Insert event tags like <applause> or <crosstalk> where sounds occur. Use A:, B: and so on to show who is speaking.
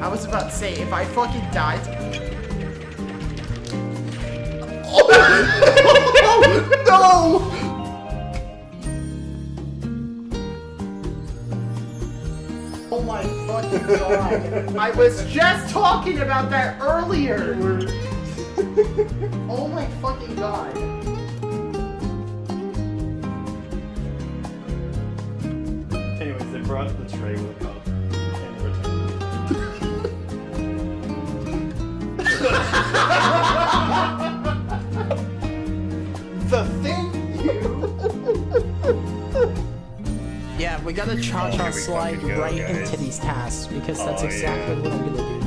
A: I was about to say, if I fucking died...
B: Oh, <laughs> no!
A: Oh my fucking god. I was just talking about that earlier. oh my fucking god.
C: Anyways, they brought the tray with a
B: The thing
A: Yeah, we gotta cha-cha
D: oh, here
A: slide
D: go,
A: right
D: guys.
A: into these tasks because that's
D: Oh,
A: exactly
D: yeah.
A: what I'm gonna do.